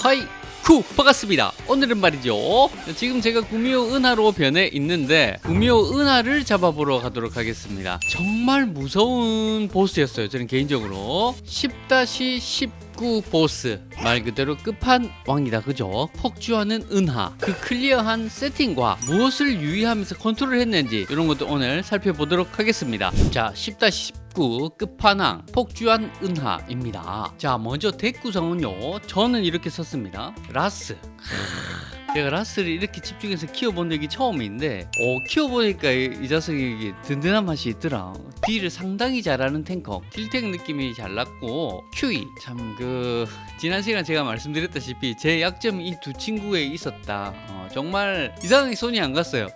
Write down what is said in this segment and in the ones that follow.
hi 쿠 반갑습니다. 오늘은 말이죠. 지금 제가 구미호 은하로 변해 있는데 구미호 은하를 잡아보러 가도록 하겠습니다. 정말 무서운 보스였어요 저는 개인적으로. 10-19 보스. 말 그대로 끝판왕이다 그죠? 폭주하는 은하. 그 clear한 세팅과 무엇을 유의하면서 컨트롤 했는지 이런 것도 오늘 살펴보도록 하겠습니다. 자 10-19 19 끝판왕 폭주한 은하입니다. 자 먼저 deck 구성은요. 저는 이렇게 썼습니다. 라스. 제가 라스를 이렇게 집중해서 키워본 적이 처음인데 어, 키워보니까 이, 이 자석이 든든한 맛이 있더라. deal을 상당히 잘하는 탱커. 딜탱 느낌이 잘 났고 큐이. 참그 지난 시간 제가 말씀드렸다시피 제 약점이 이 두 친구에 있었다. 어, 정말 이상하게 손이 안 갔어요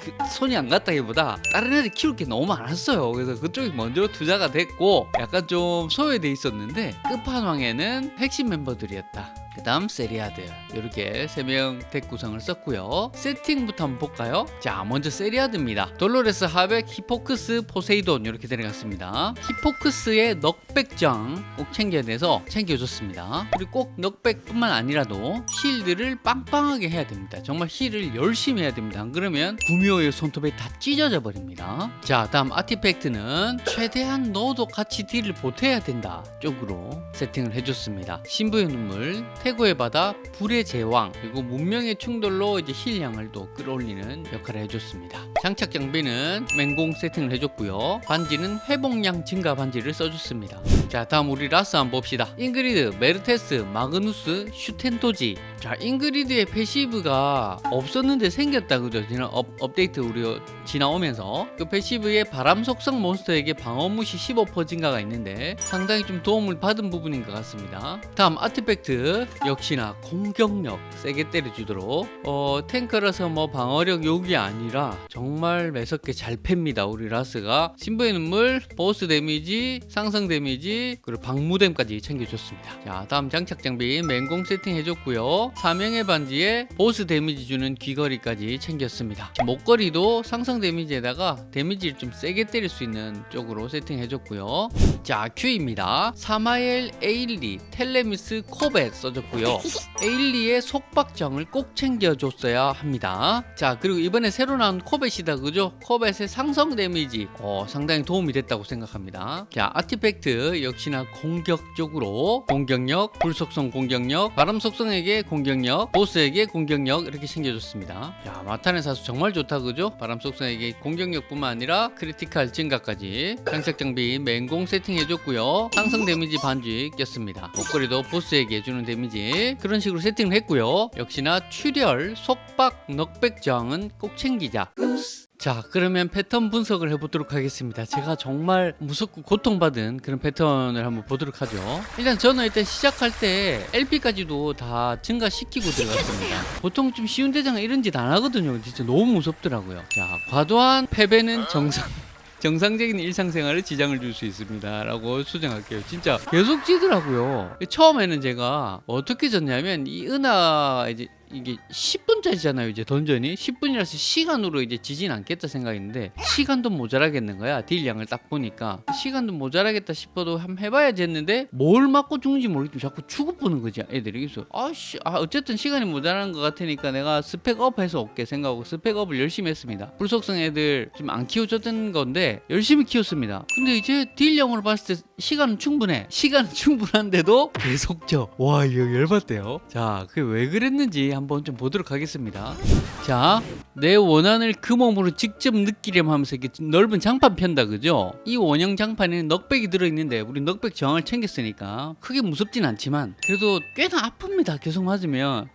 그 손이 안 갔다기보다 다른 애들 키울 게 너무 많았어요. 그래서 그쪽이 먼저 투자가 됐고 약간 좀 소외돼 있었는데 끝판왕에는 핵심 멤버들이었다 그 다음 세리아드. 이렇게 세 명 deck 구성을 썼고요. 세팅부터 한번 볼까요? 자 먼저 세리아드입니다. 돌로레스 하백 히포크스 포세이돈 이렇게 들어갔습니다. 히포크스의 knockback장 꼭 챙겨야 돼서 챙겨줬습니다. 그리고 꼭 knockback뿐만 아니라도 heal들을 빵빵하게 해야 됩니다. 정말 heal을 열심히 해야 됩니다. 안 그러면 구미호의 손톱에 다 찢어져 버립니다. 자 다음 artifact는 최대한 너도 같이 deal을 보태야 된다 쪽으로 세팅을 해줬습니다. 신부의 눈물 태고의 바다, 불의 제왕, 그리고 문명의 충돌로 이제 heal량을 또 끌어올리는 역할을 해줬습니다. 장착 장비는 맹공 세팅을 해줬고요. 반지는 회복량 증가 반지를 써줬습니다. 자 다음 우리 라스 한번 봅시다. 잉그리드, 메르테스, 마그누스, 슈텐토지 자 잉그리드의 passive가 없었는데 생겼다 그죠? 지난 업, 업데이트 우리 지나오면서 그 passive의 바람 속성 몬스터에게 방어 무시 15% 증가가 있는데 상당히 좀 도움을 받은 부분인 것 같습니다. 다음 artifact 역시나 공격력 세게 때려주도록 어, 탱커라서 뭐 방어력 용이 아니라 정말 매섭게 잘 팹니다 우리 라스가 신부의 눈물 보스 damage 상성 damage 그리고 방무댐까지 챙겨줬습니다. 자 다음 장착 장비 맹공 세팅 해줬고요. 사명의 반지에 보스 damage 주는 귀걸이까지 챙겼습니다. 목걸이도 상성 damage에다가 damage를 좀 세게 때릴 수 있는 쪽으로 세팅해줬고요. 자 큐입니다. 사마엘 에일리 텔레미스 코벳 써줬고요. 에일리의 속박정을 꼭 챙겨줬어야 합니다. 자 그리고 이번에 새로 나온 코벳이다 그죠? 코벳의 상성 damage. 어, 상당히 도움이 됐다고 생각합니다. 자 artifact 역시나 공격적으로 공격력 불속성 공격력 바람 속성에게 공격력 보스에게 공격력 이렇게 챙겨줬습니다. 야 마탄의 사수 정말 좋다 그죠? 바람 속성에게 공격력뿐만 아니라 critical 증가까지 장착 장비 맹공 세팅해줬고요. 상성 데미지 반지 꼈습니다. 목걸이도 보스에게 주는 데미지 그런 식으로 세팅을 했고요. 역시나 출혈 속박 knockback 저항은 꼭 챙기자 자 그러면 패턴 분석을 해보도록 하겠습니다. 제가 정말 무섭고 고통받은 그런 패턴을 한번 보도록 하죠. 일단 저는 일단 시작할 때 LP까지도 다 증가시키고 들어갔습니다. 보통 좀 쉬운 대장은 이런 짓 안 하거든요. 진짜 너무 무섭더라고요. 자 과도한 패배는 정상 정상적인 일상생활에 지장을 줄 수 있습니다 라고 수정할게요. 진짜 계속 지더라고요. 처음에는 제가 어떻게 졌냐면 이 은하 이제 이게 10분짜리잖아요 이제 던전이. 10분이라서 시간으로 이제 지진 않겠다 생각했는데 시간도 모자라겠는 거야 딜량을 딱 보니까. 시간도 모자라겠다 싶어도 한번 해봐야지 했는데 뭘 맞고 죽는지 모르겠지만 자꾸 죽어버리는 거지 애들이. 그래서 아씨 아 어쨌든 시간이 모자라는 것 같으니까 내가 spec up 해서 올게 생각하고 spec up을 열심히 했습니다. 불속성 애들 좀 안 키워줬던 건데 열심히 키웠습니다. 근데 이제 딜량으로 봤을 때 시간은 충분해. 시간은 충분한데도 계속 져 와 이거 열받대요. 자 그게 왜 그랬는지 한번 좀 보도록 하겠습니다. 자 내 원한을 그 몸으로 직접 느끼렴 하면서 이렇게 넓은 장판 편다 그죠? 이 원형 장판에는 knockback이 들어있는데 우리 knockback 저항을 챙겼으니까 크게 무섭진 않지만 그래도 꽤나 아픕니다 계속 맞으면.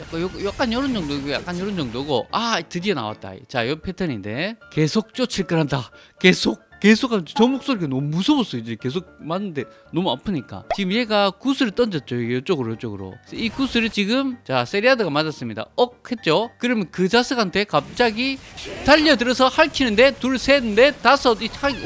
약간, 요, 약간 이런 정도 약간 이런 정도고. 아 드디어 나왔다. 자 이 패턴인데 계속 쫓을 거란다. 계속 계속 저 목소리가 너무 무서웠어요. 이제 계속 맞는데 너무 아프니까. 지금 얘가 구슬을 던졌죠. 이쪽으로 이쪽으로. 이 구슬을 지금 자 세리아드가 맞았습니다. 억 했죠? 그러면 그 자석한테 갑자기 달려들어서 할퀴는데 둘 셋 넷 다섯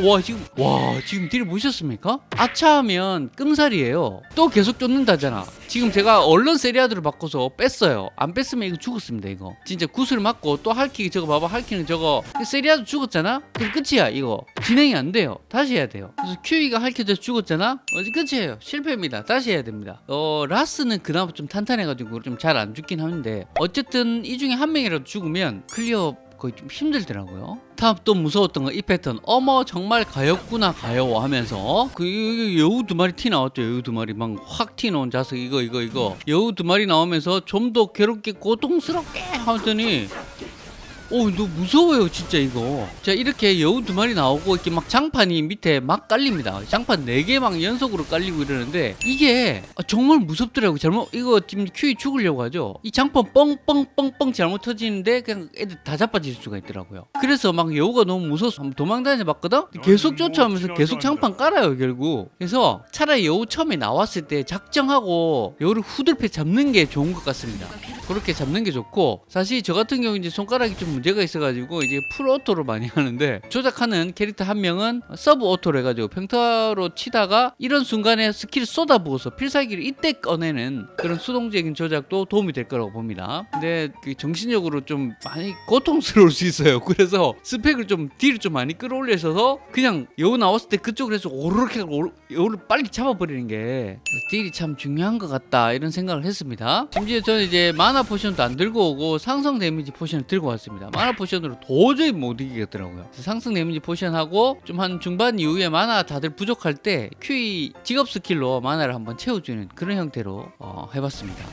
와 지금 와 지금 딜 보셨습니까? 아차 하면 끔살이에요. 또 계속 쫓는다잖아. 지금 제가 얼른 세리아드를 바꿔서 뺐어요. 안 뺐으면 이거 죽었습니다 이거. 진짜 구슬 맞고 또 할퀴 저거 봐봐 할퀴는 저거. 세리아드 죽었잖아? 그럼 끝이야 이거. 진행 진행이 안 돼요. 다시 해야 돼요. 그래서 큐이가 할퀴돼서 죽었잖아. 이제 끝이에요. 실패입니다. 다시 해야 됩니다. 어 라스는 그나마 좀 탄탄해가지고 좀 잘 안 죽긴 하는데 어쨌든 이 중에 한 명이라도 죽으면 clear 거의 좀 힘들더라고요. 다음 또 무서웠던 건 이 패턴. 어머 정말 가엾구나 가여워 하면서 그 여우 두 마리 튀어나왔죠. 여우 두 마리 막 확 튀어나온 자석 이거 이거 이거 여우 두 마리 나오면서 좀 더 괴롭게 고통스럽게 하더니 오, 너 무서워요, 진짜 이거. 자, 이렇게 여우 두 마리 나오고 이렇게 막 장판이 밑에 막 깔립니다. 장판 네 개 막 연속으로 깔리고 이러는데 이게 정말 무섭더라고. 잘못 이거 지금 큐이 죽으려고 하죠. 이 장판 뻥뻥뻥뻥 잘못 터지는데 그냥 애들 다 자빠질 수가 있더라고요. 그래서 막 여우가 너무 무서워서 도망다녀 봤거든. 계속 쫓아오면서 계속 장판 깔아요, 결국. 그래서 차라리 여우 처음에 나왔을 때 작정하고 여우를 후들패 잡는 게 좋은 것 같습니다. 그렇게 잡는 게 좋고 사실 저 같은 경우 이제 손가락이 좀 문제가 있어가지고 이제 full auto로 많이 하는데 조작하는 캐릭터 한 명은 sub auto로 해가지고 평타로 치다가 이런 순간에 스킬 쏟아부어서 필살기를 이때 꺼내는 그런 수동적인 조작도 도움이 될 거라고 봅니다. 근데 그 정신적으로 좀 많이 고통스러울 수 있어요. 그래서 스펙을 좀 딜을 좀 많이 끌어올려서 그냥 여우 나왔을 때 그쪽으로 해서 해서 오르- 여우를 빨리 잡아버리는 게 딜이 참 중요한 것 같다 이런 생각을 했습니다. 심지어 저는 이제 mana potion도 안 들고 오고 상성 데미지 potion을 들고 왔습니다. mana potion으로 도저히 못 이기겠더라고요. 상성 데미지 potion하고 좀 한 중반 이후에 mana 다들 부족할 때 큐이 직업 skill로 mana를 한번 채워주는 그런 형태로 어, 해봤습니다.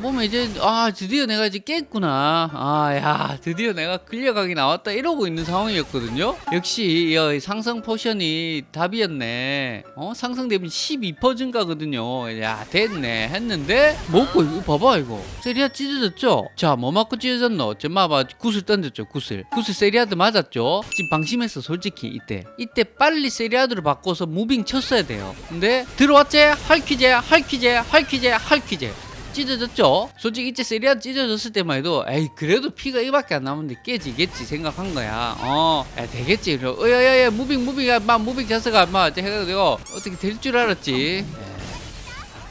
보면 이제 아 드디어 내가 이제 깼구나. 아 야 드디어 내가 clear각이 나왔다 이러고 있는 상황이었거든요. 역시 이 상성 potion이 답이었네. 어 상성 데미지 12% 증가거든요. 야 됐네. 했는데 먹고 이거 봐봐 이거. 세리아 찢어졌죠? 자 뭐 맞고 찢어졌노? 저 봐봐 구슬 던졌죠 구슬. 구슬 세리아드 맞았죠? 지금 방심했어 솔직히 이때. 이때 빨리 세리아드로 바꿔서 moving 쳤어야 돼요. 근데 들어왔지? 할퀴제 할퀴제 할퀴제 할퀴제 찢어졌죠? 솔직히 이제 세리아 찢어졌을 때만 해도 에이 그래도 피가 이밖에 안 남았는데 깨지겠지 생각한 거야. 어 야, 되겠지. 그래 어야야야 moving moving 야 막 moving 자세가 막 해가지고 어떻게 될 줄 알았지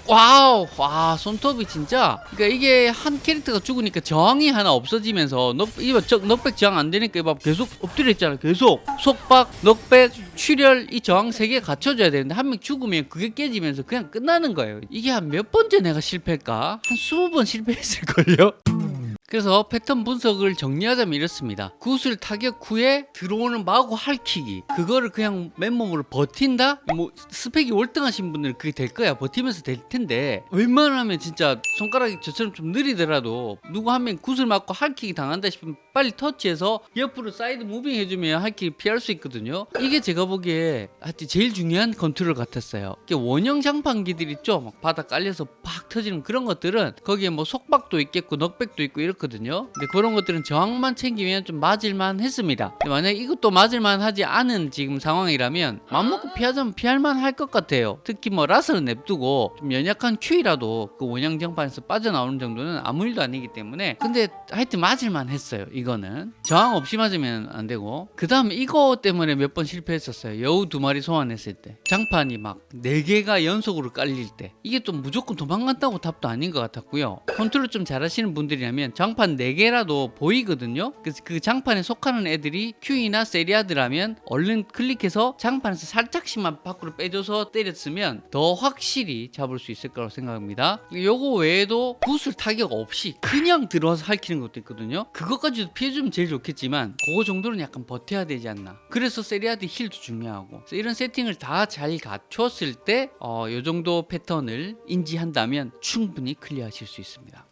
와우 와 손톱이 진짜. 그러니까 이게 한 캐릭터가 죽으니까 저항이 하나 없어지면서 knockback 저항 안 되니까 이거 계속 엎드려 있잖아 계속. 속박 knockback 출혈 이 저항 세 개 갖춰줘야 되는데 한 명 죽으면 그게 깨지면서 그냥 끝나는 거예요. 이게 한 몇 번째 내가 실패할까? 한 스무 번 실패했을걸요 그래서 패턴 분석을 정리하자면 이렇습니다. 구슬 타격 후에 들어오는 마구 할퀴기 그거를 그냥 맨몸으로 버틴다? 뭐 스펙이 월등하신 분들은 그게 될 거야 버티면서 될 텐데 웬만하면 진짜 손가락이 저처럼 좀 느리더라도 누구 한 명 구슬 맞고 할퀴기 당한다 싶으면 빨리 터치해서 옆으로 side moving 해주면 할퀴기 피할 수 있거든요. 이게 제가 보기에 하여튼 제일 중요한 컨트롤 같았어요. 원형 장판기들 있죠? 막 바닥 깔려서 팍 터지는 그런 것들은 거기에 뭐 속박도 있겠고 knockback도 있고 이렇거든요. 근데 그런 것들은 저항만 챙기면 좀 맞을만 했습니다. 만약에 이것도 맞을만 하지 않은 지금 상황이라면 맘먹고 피하자면 피할만 할 것 같아요. 특히 뭐 라스는 냅두고 좀 연약한 큐이라도 그 원형 장판에서 빠져나오는 정도는 아무 일도 아니기 때문에 근데 하여튼 맞을만 했어요. 이거는 저항 없이 맞으면 안 되고 그 다음에 이거 때문에 몇 번 실패했었어요. 여우 두 마리 소환했을 때 장판이 막 네 개가 연속으로 깔릴 때 이게 또 무조건 도망간다고 답도 아닌 것 같았고요. 컨트롤 좀 잘하시는 분들이라면 장판 네 개라도 보이거든요. 그래서 그 장판에 속하는 애들이 큐이나 세리아드라면 얼른 클릭해서 장판에서 살짝씩만 밖으로 빼줘서 때렸으면 더 확실히 잡을 수 있을 거라고 생각합니다. 요거 외에도 구슬 타격 없이 그냥 들어와서 할퀴는 것도 있거든요. 그것까지도 피해주면 제일 좋겠지만 그거 정도는 약간 버텨야 되지 않나. 그래서 세리아드 heal도 중요하고 이런 세팅을 다 잘 갖췄을 때 어, 요 정도 패턴을 인지한다면 충분히 클리어하실 수 있습니다.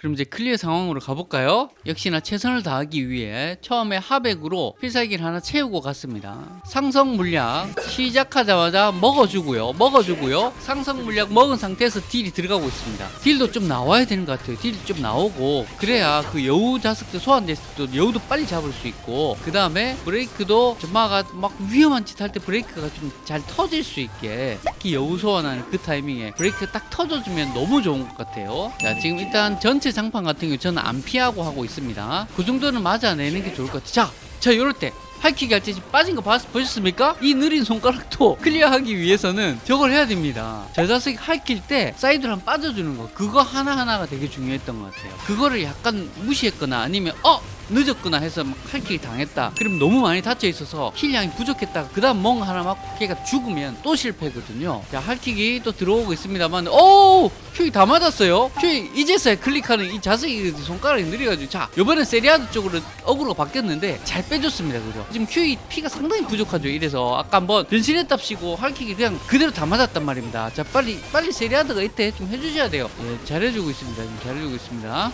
그럼 이제 클리어 상황으로 가볼까요? 역시나 최선을 다하기 위해 처음에 하백으로 필살기를 하나 채우고 갔습니다. 상성 물약 시작하자마자 먹어주고요. 먹어주고요. 상성 물약 먹은 상태에서 deal이 들어가고 있습니다. deal도 좀 나와야 되는 것 같아요. deal이 좀 나오고 그래야 그 여우 자석들 소환됐을 때 여우도 빨리 잡을 수 있고 그 다음에 브레이크도 점마가 막 위험한 짓 할 때 브레이크가 좀 잘 터질 수 있게 특히 여우 소환하는 그 타이밍에 브레이크 딱 터져주면 너무 좋은 것 같아요. 자 지금 일단 전체 장판 같은 경우 저는 안 피하고 하고 있습니다. 그 정도는 맞아내는 게 좋을 것 같아요. 자, 자 이럴 때 할퀴기 할 때 빠진 거 봤, 보셨습니까? 이 느린 손가락도 클리어하기 위해서는 저걸 해야 됩니다. 저 자식 할퀼 때 사이드로 한 빠져주는 거 그거 하나하나가 되게 중요했던 것 같아요. 그거를 약간 무시했거나 아니면 어 늦었거나 해서 막 칼킥이 당했다. 그럼 너무 많이 다쳐 있어서 힐량이 부족했다. 그 다음 멍 하나 맞고 걔가 죽으면 또 실패거든요. 자, 할킥이 또 들어오고 있습니다만, 오, 큐이 다 맞았어요. 큐이 이제서야 클릭하는 이 자석이 손가락이 느려가지고, 자, 이번엔 세리아드 쪽으로 어그로가 바뀌었는데 잘 빼줬습니다, 그죠? 지금 큐이 피가 상당히 부족하죠. 이래서 아까 한번 변신했답시고 할킥이 그냥 그대로 다 맞았단 말입니다. 자, 빨리 빨리 세리아드가 이때 좀 해주셔야 돼요. 예, 잘해주고 있습니다. 지금 잘해주고 있습니다.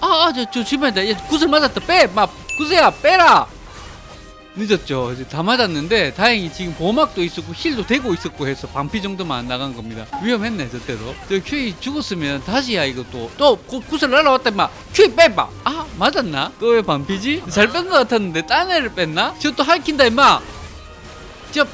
아, 아, 저, 저, 집안이다. 얘 구슬 맞았다. 빼! 막, 구슬야, 빼라! 늦었죠. 이제 다 맞았는데, 다행히 지금 보막도 있었고, 힐도 되고 있었고 해서 반피 정도만 안 나간 겁니다. 위험했네, 저때도. 저 큐이 죽었으면 다시야, 이것도. 또, 구, 구슬 날아왔다, 임마. 큐이 빼봐! 아, 맞았나? 또 왜 반피지? 잘 뺀 것 같았는데, 딴 애를 뺐나? 저 또 할킨다, 임마! 저,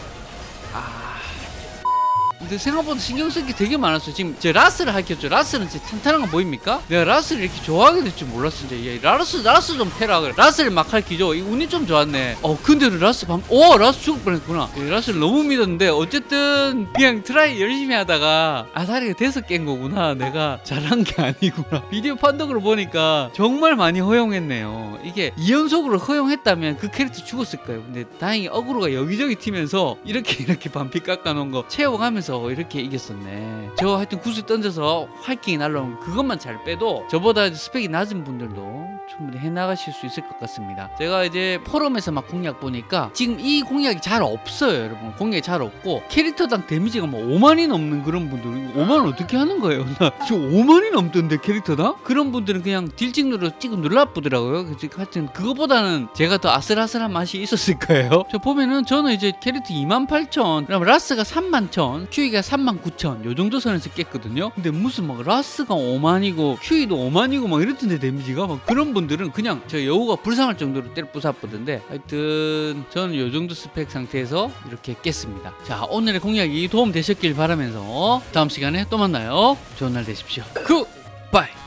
근데 생각보다 신경 쓸 게 되게 많았어요. 지금 제 라스를 할켰죠. 라스는 진짜 탄탄한 거 보입니까? 내가 라스를 이렇게 좋아하게 될 줄 몰랐어. 이제 얘 라스 라스 좀 패라 그래. 라스를 막 할키죠. 이 운이 좀 좋았네. 어 근데 라스 방, 오 라스 죽을 뻔 했구나. 이 라스를 너무 믿었는데 어쨌든 그냥 트라이 열심히 하다가 아사리가 돼서 깬 거구나. 내가 잘한 게 아니구나. 비디오 판독으로 보니까 정말 많이 허용했네요. 이게 2연속으로 허용했다면 그 캐릭터 죽었을 거예요. 근데 다행히 어그로가 여기저기 튀면서 이렇게 이렇게 반피 깎아놓은 거 채워가면서 이렇게 이겼었네. 저 하여튼 구슬 던져서 하이킹이 날라온 그것만 잘 빼도 저보다 스펙이 낮은 분들도 충분히 해나가실 수 있을 것 같습니다. 제가 이제 포럼에서 막 공략 보니까 지금 이 공략이 잘 없어요, 여러분. 공략이 잘 없고 캐릭터당 데미지가 뭐 5만이 넘는 그런 분들 5만 어떻게 하는 거예요? 나 지금 5만이 넘던데 캐릭터당? 그런 분들은 그냥 딜 찍누로 찍어 눌러보더라고요. 하여튼 그거보다는 제가 더 아슬아슬한 맛이 있었을 거예요. 저 보면은 저는 이제 캐릭터 2만 8천, 그럼 라스가 3만 천, 큐이가 3만 9천 요 정도 선에서 깼거든요. 근데 무슨 막 라스가 5만이고 큐이도 5만이고 막 이랬던데 damage가 막 그런 분들은 그냥 저 여우가 불쌍할 정도로 때려 부사보던데 하여튼 저는 요 정도 스펙 상태에서 이렇게 깼습니다. 자 오늘의 공략이 도움 되셨길 바라면서 다음 시간에 또 만나요. 좋은 날 되십시오. Goodbye.